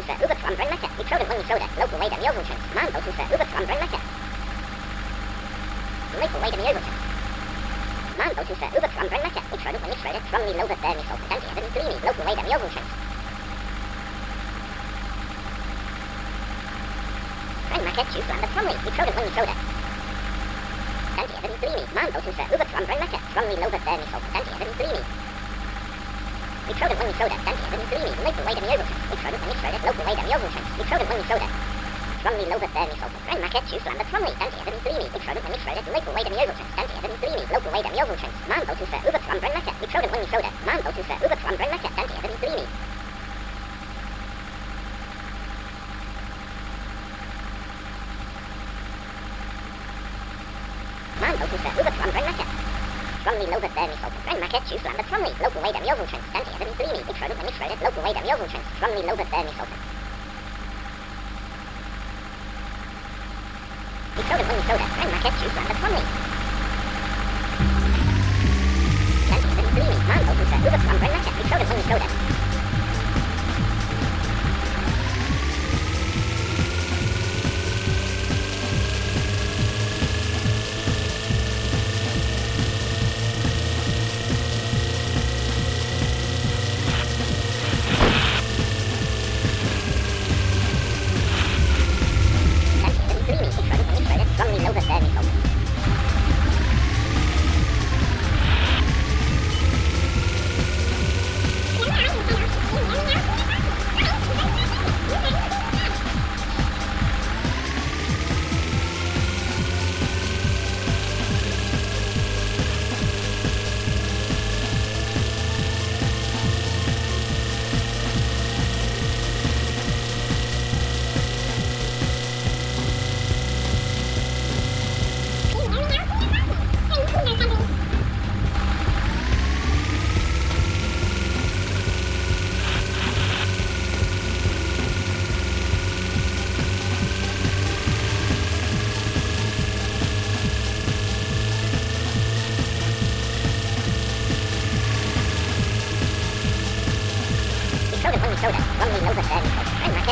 Joveltrans, Mambo to Sir Uber from Brunmecca, Victroden only soda, local way dem Joveltrans, Mambo to Sir Uber from Brunmecca. Local way dem Joveltrans. Mambo to Sir Uber from Brunmecca, Victroden only soda, strongly loaded berry soda, Dante Evan Glini, local way dem Joveltrans. Brunmecca, choose land of Tromley, Victroden only soda. Dante Evan Glini, Mambo to Sir Uber from Brunmecca, strongly loaded berry soda, Dante Evan Glini. Victroden only soda, Dante Evan Glini, local way dem Joveltrans, Victroden only soda, local way dem Joveltrans, Victroden only soda. Strongly loaded berry soda, Brunmecca, choose land of Tromley, Dante Evan Glini, Victroden only soda, local way dem Joveltrans, Dante Evan Glini, local way dem Joveltrans, Mambo to Sir Uber from Brunmecca, Victroden only soda, Mambo to Sir Uber from Brunmecca, Dante Evan Glini. Mambo to Sir Uber from Brunmecca. Strongly loaded berry soda, Brunmecca, choose land of Tromley, local way dem Joveltrans, Dante only soda, local way dem Joveltrans, strongly loaded berry soda. Victroden only soda, Brunmecca, choose land of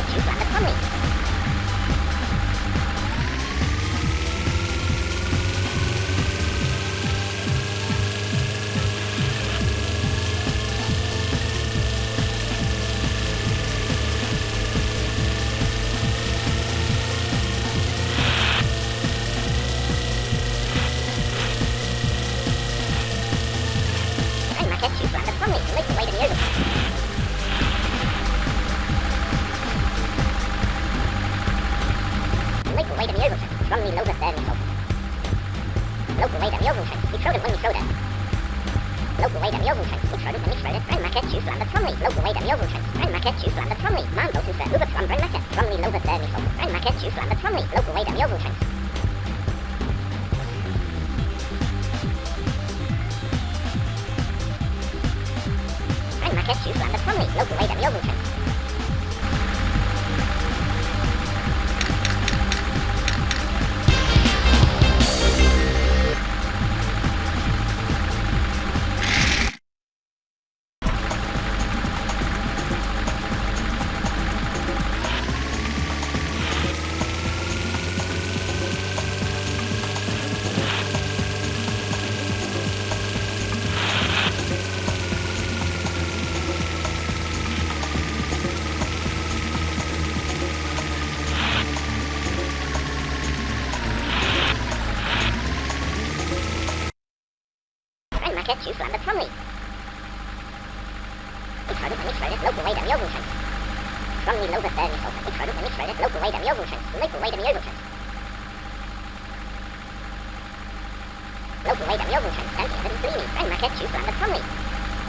choose land of Tromley. Brunmecca, choose land of Tromley, local way Strongly loaded berry soda. Local way dem Joveltrans, Victroden only soda. Local way dem Joveltrans, Victroden only soda, Brunmecca, choose land of Tromley, local way dem Joveltrans, Brunmecca, choose land of Tromley, Mambo to Sir Uber from Brunmecca, strongly loaded berry soda, Brunmecca, choose land of Tromley, local way dem Joveltrans. Brunmecca, choose land of Tromley, local way dem Joveltrans. Brunmecca, choose land of Tromley. Victroden only soda, local way dem Joveltrans. Strongly loaded berry soda, Victroden only soda, local way dem Joveltrans, local way dem Joveltrans. Local way dem Joveltrans, Dante Evan Glini, Brunmecca, choose land of Tromley.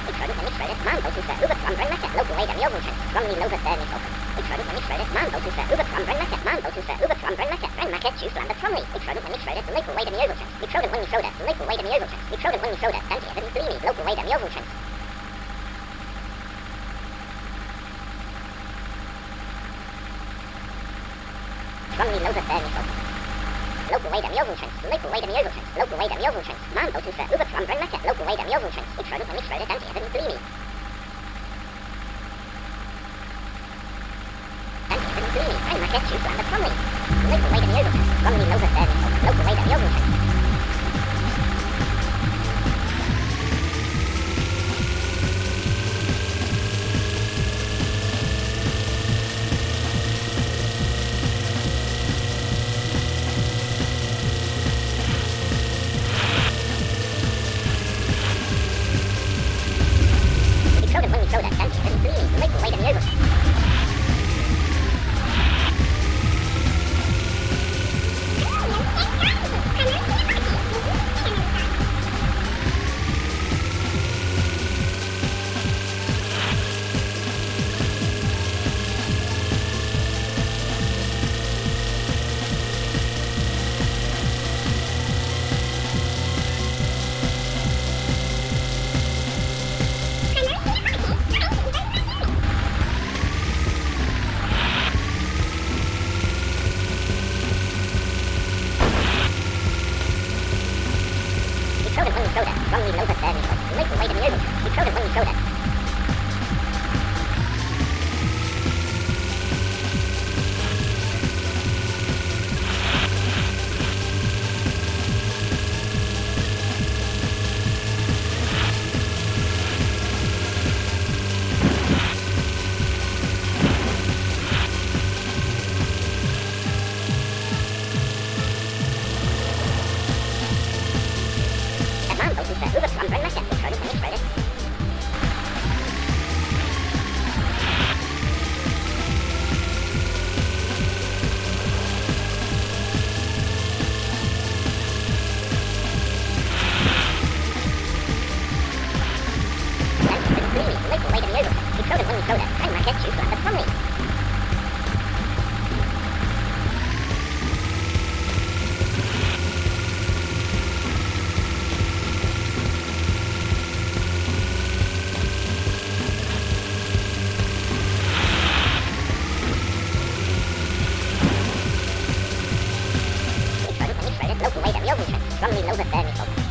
Victroden only soda, Mambo to Sir Uber from Brunmecca, local way dem Joveltrans, strongly loaded berry soda. Victroden only soda, Mambo to Sir Uber from Brunmecca, Mambo to Sir Uber from Brunmecca, Brunmecca, choose land of Tromley. Victroden only soda, local way dem Joveltrans, Victroden only soda, local way dem Joveltrans, Victroden only soda, Dante Evan Glini, local way dem Joveltrans. Strongly loaded berry soda. Local way way der Mjölventrans, local way der Mjölventrans, local way der Mjölventrans, Maanboothusse, over from Brunmecca, local way der Mjölventrans, ik schroeder van ik schroeder, dan eerder niet Blini. Dan get you from the Plumley. Local way der Mjölventrans, Plumley Nova Derby, local way der Mjölventrans. Ik From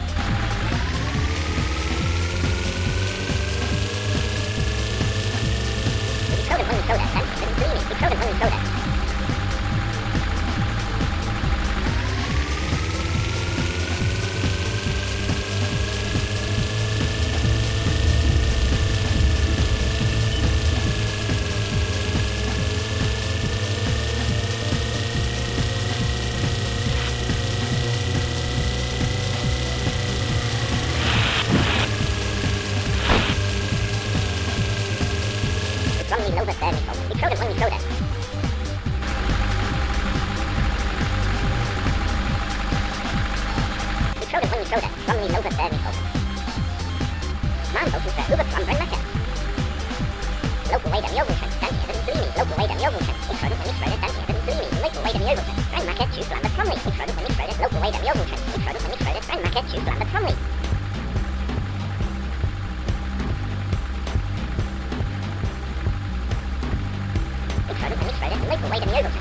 soda from the Nova Thermical. Mam local fair Uber from Brenmacher. Local way to Mjolnir, Danny Evans Bloomy. Local way to Mjolnir, Extrodent and Extrodent, Danny Evans Bloomy. Local way to Mjolnir, Brenmacher, choose Lambert Plumley. Extrodent and Extrodent, local way to Mjolnir, Extrodent and Extrodent, Brenmacher, choose Lambert Plumley. Extrodent and Extrodent, local way to Mjolnir.